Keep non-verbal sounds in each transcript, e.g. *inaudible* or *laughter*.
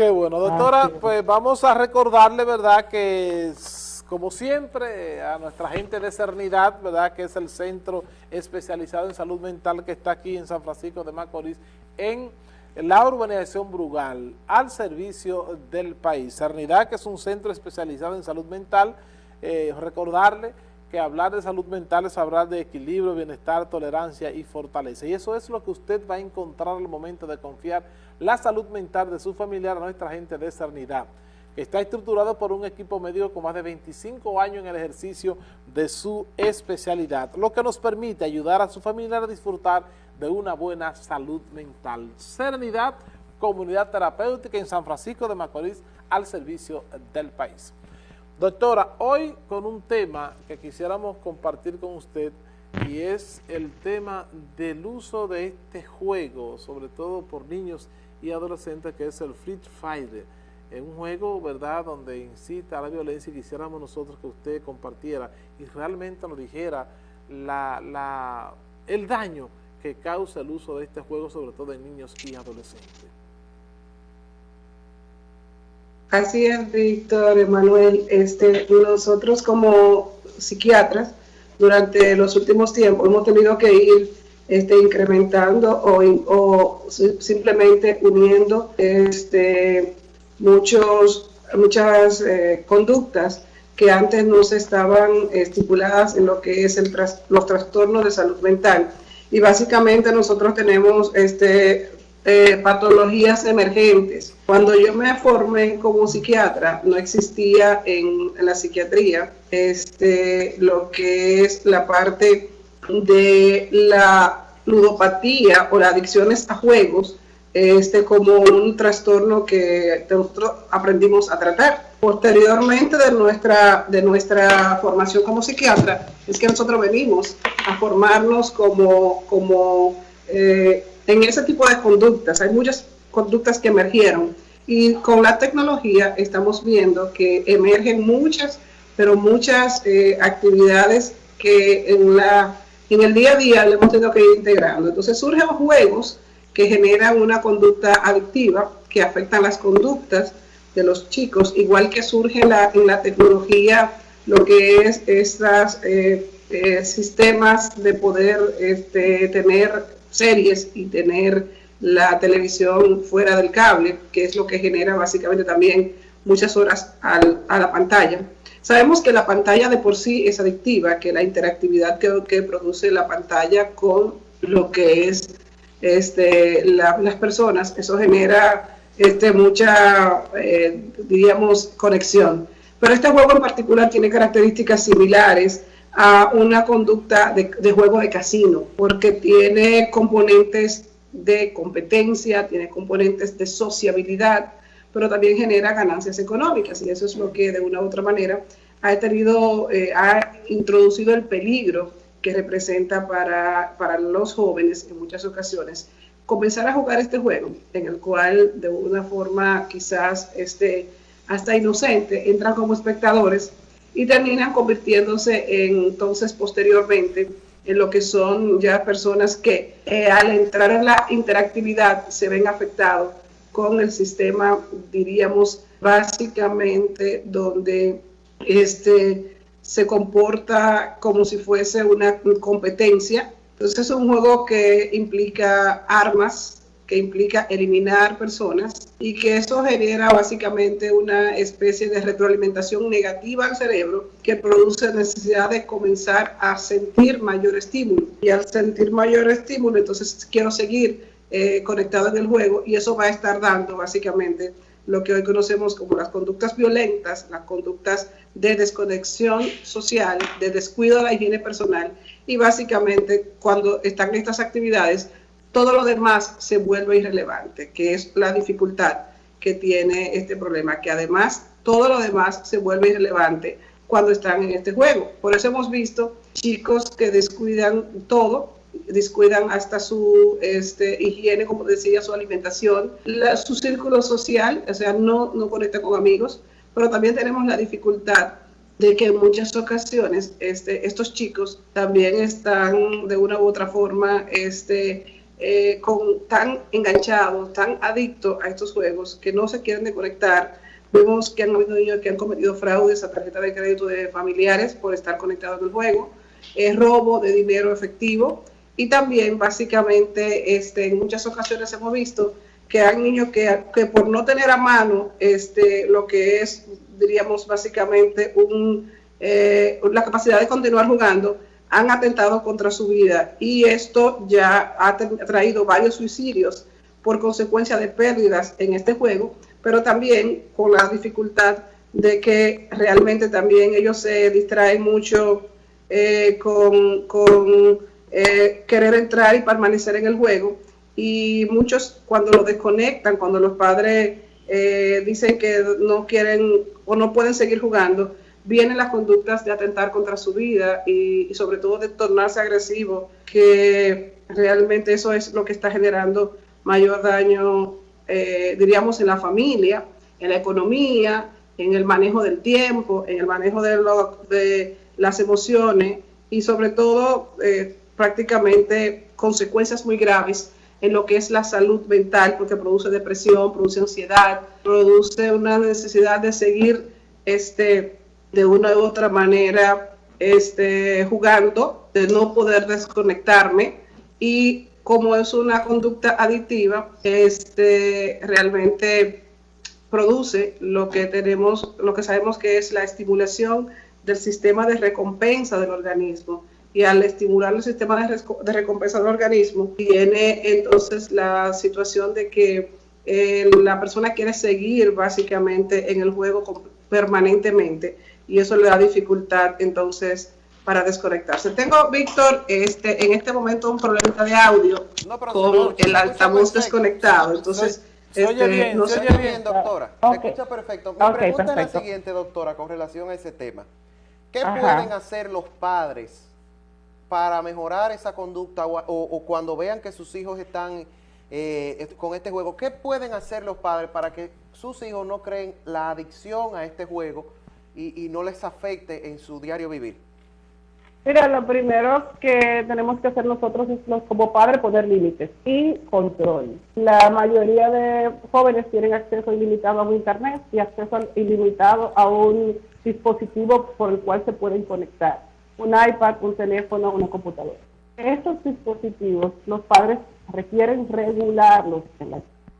Qué bueno, doctora, ah, pues vamos a recordarle, ¿verdad?, que como siempre a nuestra gente de Cernidad, ¿verdad?, que es el centro especializado en salud mental que está aquí en San Francisco de Macorís, en la urbanización Brugal, al servicio del país. Cernidad, que es un centro especializado en salud mental, eh, recordarle que hablar de salud mental es hablar de equilibrio, bienestar, tolerancia y fortaleza. Y eso es lo que usted va a encontrar al momento de confiar la salud mental de su familiar a nuestra gente de Cernidad, que está estructurado por un equipo médico con más de 25 años en el ejercicio de su especialidad, lo que nos permite ayudar a su familiar a disfrutar de una buena salud mental. Serenidad, comunidad terapéutica en San Francisco de Macorís, al servicio del país. Doctora, hoy con un tema que quisiéramos compartir con usted y es el tema del uso de este juego, sobre todo por niños y adolescentes, que es el Free Fire. Es un juego, ¿verdad?, donde incita a la violencia y quisiéramos nosotros que usted compartiera y realmente nos dijera el daño que causa el uso de este juego, sobre todo en niños y adolescentes. Así es, Víctor, Emanuel. Este, nosotros como psiquiatras, durante los últimos tiempos hemos tenido que ir este, incrementando o, simplemente uniendo este, muchos, muchas eh, conductas que antes no se estaban estipuladas en lo que es el los trastornos de salud mental. Y básicamente nosotros tenemos este, eh, patologías emergentes. Cuando yo me formé como psiquiatra, no existía en, la psiquiatría este, lo que es la parte de la ludopatía o las adicciones a juegos este, como un trastorno que nosotros aprendimos a tratar. Posteriormente de nuestra, de nuestra formación como psiquiatra, es que nosotros venimos a formarnos como, como eh, en ese tipo de conductas. Hay muchas conductas que emergieron y con la tecnología estamos viendo que emergen muchas, pero muchas eh, actividades que en, la, en el día a día le hemos tenido que ir integrando. Entonces surgen juegos que generan una conducta adictiva, que afectan las conductas de los chicos, igual que surge la, en la tecnología lo que es estos eh, eh, sistemas de poder este, tener series y tener la televisión fuera del cable, que es lo que genera básicamente también muchas horas a la pantalla. Sabemos que la pantalla de por sí es adictiva, que la interactividad que, produce la pantalla con lo que es este, las personas, eso genera este, mucha, eh, diríamos, conexión. Pero este juego en particular tiene características similares a una conducta de, juego de casino, porque tiene componentes de competencia, tiene componentes de sociabilidad, pero también genera ganancias económicas y eso es lo que de una u otra manera ha tenido, eh, ha introducido el peligro que representa para, para los jóvenes en muchas ocasiones comenzar a jugar este juego en el cual de una forma quizás este, hasta inocente entran como espectadores y terminan convirtiéndose en, entonces posteriormente en lo que son ya personas que eh, al entrar en la interactividad se ven afectados con el sistema, diríamos, básicamente donde este, se comporta como si fuese una competencia. Entonces es un juego que implica armas, que implica eliminar personas y que eso genera básicamente una especie de retroalimentación negativa al cerebro que produce necesidad de comenzar a sentir mayor estímulo. Y al sentir mayor estímulo, entonces quiero seguir eh, conectado en el juego y eso va a estar dando básicamente lo que hoy conocemos como las conductas violentas, las conductas de desconexión social, de descuido de la higiene personal y básicamente cuando están estas actividades todo lo demás se vuelve irrelevante, que es la dificultad que tiene este problema, que además todo lo demás se vuelve irrelevante cuando están en este juego. Por eso hemos visto chicos que descuidan todo, descuidan hasta su este, higiene, como decía, su alimentación, su círculo social, o sea, no, no conecta con amigos, pero también tenemos la dificultad de que en muchas ocasiones este, estos chicos también están de una u otra forma este, eh, tan enganchados, tan adictos a estos juegos que no se quieren desconectar. Vemos que han habido niños que han cometido fraudes a tarjeta de crédito de familiares por estar conectados en el juego, eh, robo de dinero efectivo y también básicamente este, en muchas ocasiones hemos visto que hay niños que, que, por no tener a mano este, lo que es, diríamos básicamente, eh, la capacidad de continuar jugando, han atentado contra su vida y esto ya ha traído varios suicidios por consecuencia de pérdidas en este juego, pero también con la dificultad de que realmente también ellos se distraen mucho eh, con, con eh, querer entrar y permanecer en el juego. Y muchos cuando lo desconectan, cuando los padres eh, dicen que no quieren o no pueden seguir jugando, vienen las conductas de atentar contra su vida y, sobre todo de tornarse agresivo, que realmente eso es lo que está generando mayor daño, eh, diríamos, en la familia, en la economía, en el manejo del tiempo, en el manejo de, las emociones y sobre todo eh, prácticamente consecuencias muy graves en lo que es la salud mental, porque produce depresión, produce ansiedad, produce una necesidad de seguir este, de una u otra manera este, jugando, de no poder desconectarme y como es una conducta adictiva, este, realmente produce lo que tenemos, lo que sabemos que es la estimulación del sistema de recompensa del organismo. Y al estimular el sistema de, recompensa del organismo, viene entonces la situación de que eh, la persona quiere seguir básicamente en el juego permanentemente y eso le da dificultad entonces para desconectarse. Tengo, Víctor, este, en este momento un problema de audio con el altavoz desconectado. Entonces, se, oye este, bien, no se oye bien, doctora. Se escucha perfecto. Mi pregunta es la siguiente, doctora, con relación a ese tema. ¿Qué pueden hacer los padres para mejorar esa conducta o, cuando vean que sus hijos están eh, con este juego? ¿Qué pueden hacer los padres para que sus hijos no creen la adicción a este juego y, no les afecte en su diario vivir? Mira, lo primero que tenemos que hacer nosotros es como padres poner límites y control. La mayoría de jóvenes tienen acceso ilimitado a un internet y acceso ilimitado a un dispositivo por el cual se pueden conectar. Un iPad, un teléfono, una computadora. Estos dispositivos los padres requieren regularlos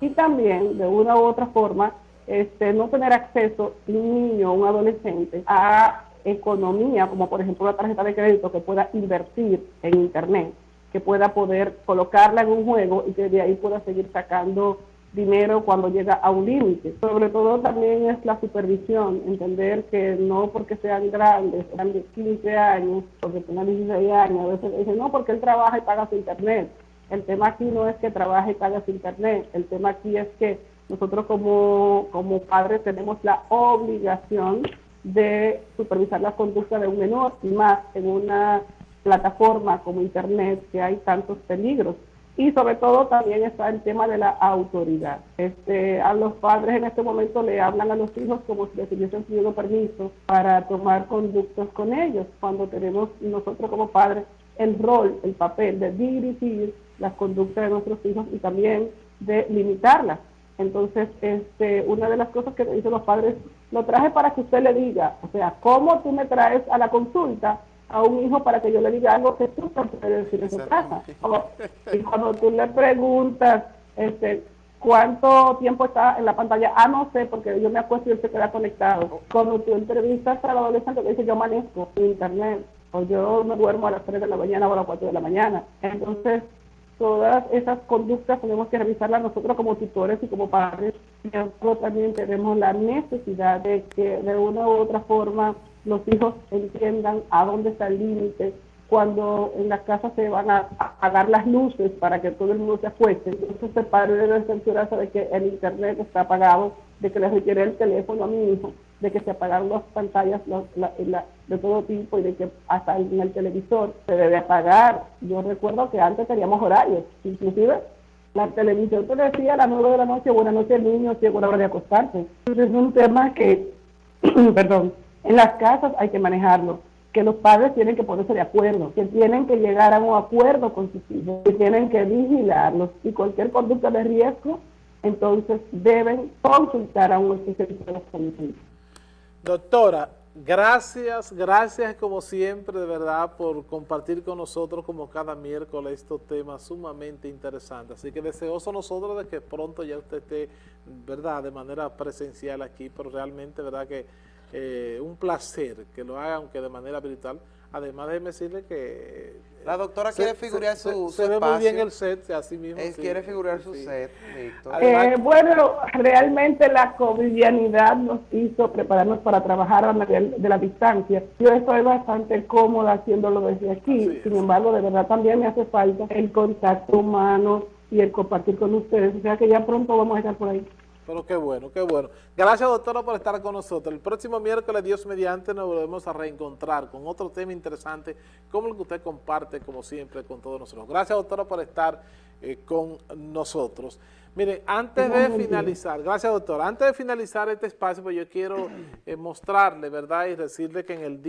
y también de una u otra forma este, no tener acceso un niño o un adolescente a economía, como por ejemplo una tarjeta de crédito que pueda invertir en Internet, que pueda poder colocarla en un juego y que de ahí pueda seguir sacando dinero cuando llega a un límite. Sobre todo también es la supervisión, entender que no porque sean grandes, sean de 15 años, porque tengan 16 años, a veces dicen, no, porque él trabaja y paga su internet. El tema aquí no es que trabaje y pague su internet, el tema aquí es que nosotros como, como padres tenemos la obligación de supervisar la conducta de un menor y más en una plataforma como Internet que hay tantos peligros. Y sobre todo también está el tema de la autoridad. Este, a los padres en este momento le hablan a los hijos como si les hubiesen pedido permiso para tomar conductas con ellos, cuando tenemos nosotros como padres el rol, el papel de dirigir las conductas de nuestros hijos y también de limitarlas. Entonces, este, una de las cosas que dicen los padres, lo traje para que usted le diga, o sea, ¿cómo tú me traes a la consulta a un hijo para que yo le diga algo que tú no puedes decir en su casa? y cuando tú le preguntas, este, ¿cuánto tiempo está en la pantalla? Ah, no sé, porque yo me acuesto y él se queda conectado. Cuando tú entrevistas a la adolescente que dice, yo manejo internet, o yo me duermo a las 3 de la mañana o a las 4 de la mañana. Entonces, todas esas conductas tenemos que revisarlas nosotros como tutores y como padres. Nosotros también tenemos la necesidad de que de una u otra forma los hijos entiendan a dónde está el límite, cuando en la casa se van a apagar las luces para que todo el mundo se acueste, entonces el padre debe cerciorarse de que el internet está apagado, de que le requiere el teléfono a mi hijo, de que se apagaron las pantallas de todo tipo y de que hasta en el televisor se debe apagar. Yo recuerdo que antes teníamos horarios, inclusive la televisión te decía a las nueve de la noche, buenas noches niños, llegó la hora de acostarse. Entonces es un tema que, *clears throat* perdón, en las casas hay que manejarlo. que los padres tienen que ponerse de acuerdo, que tienen que llegar a un acuerdo con sus hijos, que tienen que vigilarlos y cualquier conducta de riesgo, entonces deben consultar a un especialista de la salud. Doctora, gracias, gracias como siempre, de verdad, por compartir con nosotros como cada miércoles estos temas sumamente interesantes. Así que deseoso nosotros de que pronto ya usted esté, verdad, de manera presencial aquí, pero realmente, verdad que eh, un placer que lo haga, aunque de manera virtual. Además, déjeme decirle que... La doctora quiere figurar su, se, se ve muy bien el set, así mismo. Él quiere figurar su set, Víctor. Eh, bueno, realmente la covidianidad nos hizo prepararnos para trabajar a nivel de la distancia. Yo estoy bastante cómoda haciéndolo desde aquí. Sin embargo, de verdad también me hace falta el contacto humano y el compartir con ustedes. O sea que ya pronto vamos a estar por ahí. Pero qué bueno, qué bueno. Gracias, doctora, por estar con nosotros. El próximo miércoles, Dios mediante, nos volvemos a reencontrar con otro tema interesante, como el que usted comparte, como siempre, con todos nosotros. Gracias, doctora, por estar eh, con nosotros. Mire, antes de finalizar, gracias, doctora, antes de finalizar este espacio, pues yo quiero eh, mostrarle, ¿verdad?, y decirle que en el día